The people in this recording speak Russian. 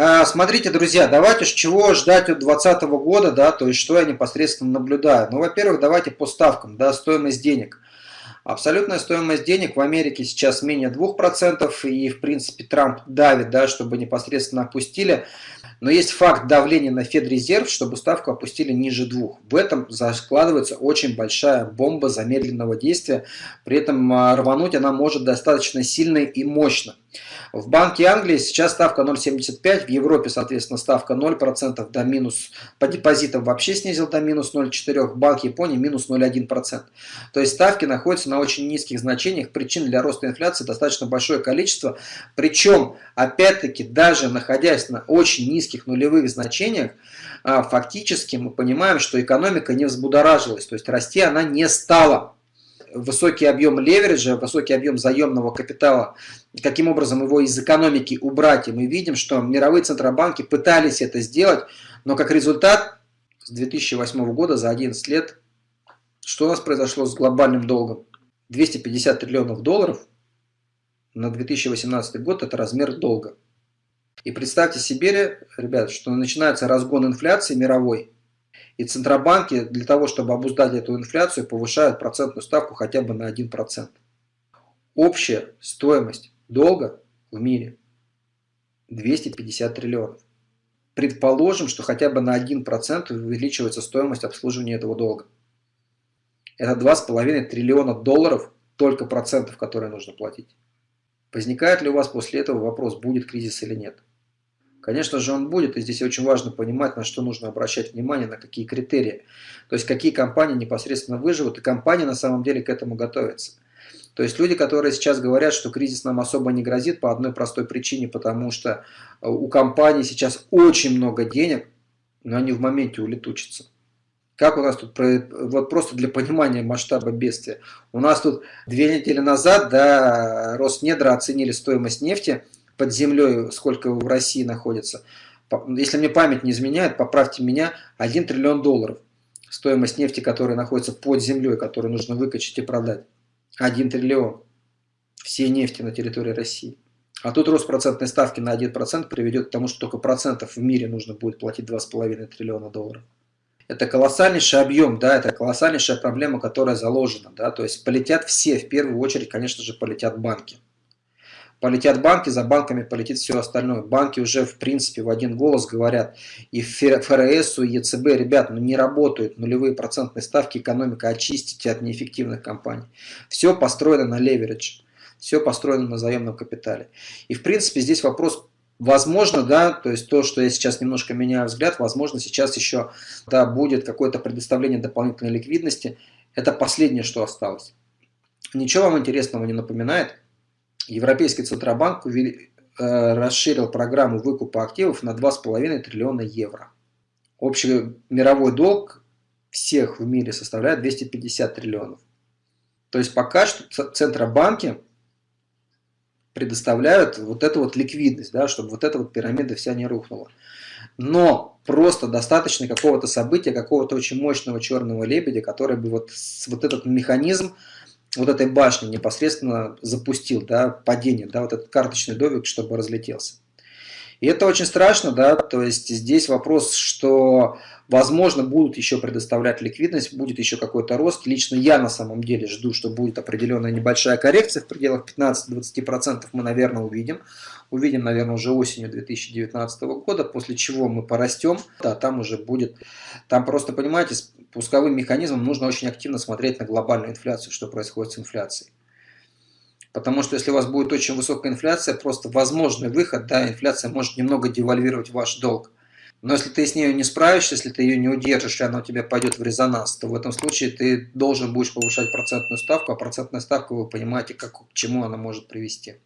А, смотрите, друзья, давайте с чего ждать от 2020 года, да, то есть что я непосредственно наблюдаю. Ну, во-первых, давайте по ставкам, да, стоимость денег. Абсолютная стоимость денег в Америке сейчас менее 2%, и, в принципе, Трамп давит, да, чтобы непосредственно опустили. Но есть факт давления на Федрезерв, чтобы ставку опустили ниже двух. В этом закладывается очень большая бомба замедленного действия. При этом а, рвануть она может достаточно сильно и мощно. В Банке Англии сейчас ставка 0,75, в Европе, соответственно, ставка 0% до минус, по депозитам вообще снизил до минус 0,4, в Банке Японии минус 0,1%. То есть ставки находятся на очень низких значениях, причин для роста инфляции достаточно большое количество, причем, опять-таки, даже находясь на очень низких нулевых значениях, а, фактически мы понимаем, что экономика не взбудоражилась, то есть расти она не стала высокий объем левериджа, высокий объем заемного капитала, каким образом его из экономики убрать. И мы видим, что мировые центробанки пытались это сделать, но как результат с 2008 года за 11 лет, что у нас произошло с глобальным долгом? 250 триллионов долларов на 2018 год – это размер долга. И представьте себе, ребят, что начинается разгон инфляции мировой – и Центробанки для того, чтобы обуздать эту инфляцию, повышают процентную ставку хотя бы на 1%. Общая стоимость долга в мире 250 триллионов. Предположим, что хотя бы на 1% увеличивается стоимость обслуживания этого долга. Это 2,5 триллиона долларов только процентов, которые нужно платить. Возникает ли у вас после этого вопрос, будет кризис или нет? Конечно же он будет, и здесь очень важно понимать, на что нужно обращать внимание, на какие критерии. То есть какие компании непосредственно выживут, и компании на самом деле к этому готовятся. То есть люди, которые сейчас говорят, что кризис нам особо не грозит по одной простой причине, потому что э, у компаний сейчас очень много денег, но они в моменте улетучатся. Как у нас тут, вот просто для понимания масштаба бедствия. У нас тут две недели назад, да, Роснедра оценили стоимость нефти – под землей, сколько в России находится. Если мне память не изменяет, поправьте меня, 1 триллион долларов. Стоимость нефти, которая находится под землей, которую нужно выкачать и продать. 1 триллион. Всей нефти на территории России. А тут рост процентной ставки на 1% приведет к тому, что только процентов в мире нужно будет платить 2,5 триллиона долларов. Это колоссальнейший объем, да, это колоссальнейшая проблема, которая заложена. Да, то есть полетят все, в первую очередь, конечно же, полетят банки полетят банки, за банками полетит все остальное. Банки уже в принципе в один голос говорят и ФРС, и ЕЦБ, ребят, ну не работают нулевые процентные ставки, экономика очистите от неэффективных компаний. Все построено на леверидж, все построено на заемном капитале. И в принципе здесь вопрос Возможно, да, то есть то, что я сейчас немножко меняю взгляд, возможно, сейчас еще да, будет какое-то предоставление дополнительной ликвидности. Это последнее, что осталось. Ничего вам интересного не напоминает? Европейский Центробанк э, расширил программу выкупа активов на 2,5 триллиона евро. Общий мировой долг всех в мире составляет 250 триллионов. То есть пока что Центробанки предоставляют вот эту вот ликвидность, да, чтобы вот эта вот пирамида вся не рухнула. Но просто достаточно какого-то события, какого-то очень мощного черного лебедя, который бы вот, вот этот механизм вот этой башни непосредственно запустил, да, падение, да, вот этот карточный домик, чтобы разлетелся. И это очень страшно, да, то есть здесь вопрос, что возможно будут еще предоставлять ликвидность, будет еще какой-то рост. Лично я на самом деле жду, что будет определенная небольшая коррекция в пределах 15-20% мы, наверное, увидим. Увидим, наверное, уже осенью 2019 года, после чего мы порастем, да, там уже будет, там просто, понимаете, с пусковым механизмом нужно очень активно смотреть на глобальную инфляцию, что происходит с инфляцией. Потому что если у вас будет очень высокая инфляция, просто возможный выход, да, инфляция может немного девальвировать ваш долг. Но если ты с ней не справишься, если ты ее не удержишь, и она у тебя пойдет в резонанс, то в этом случае ты должен будешь повышать процентную ставку, а процентная ставка, вы понимаете, как, к чему она может привести.